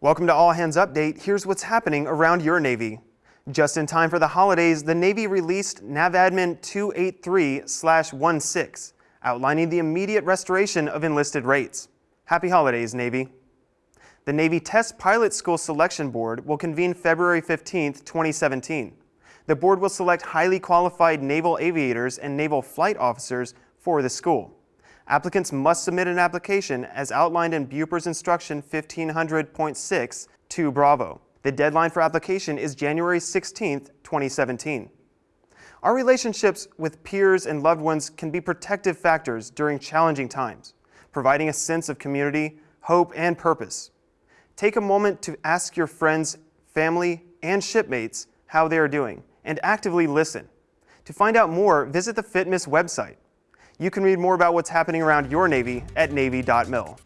Welcome to All Hands Update. Here's what's happening around your Navy. Just in time for the holidays, the Navy released NAVADMIN 283-16, outlining the immediate restoration of enlisted rates. Happy holidays, Navy. The Navy Test Pilot School Selection Board will convene February 15, 2017. The board will select highly qualified naval aviators and naval flight officers for the school. Applicants must submit an application as outlined in BUPERS Instruction 1500.6 to Bravo. The deadline for application is January 16, 2017. Our relationships with peers and loved ones can be protective factors during challenging times, providing a sense of community, hope, and purpose. Take a moment to ask your friends, family, and shipmates how they are doing, and actively listen. To find out more, visit the FitMiss website. You can read more about what's happening around your Navy at Navy.mil.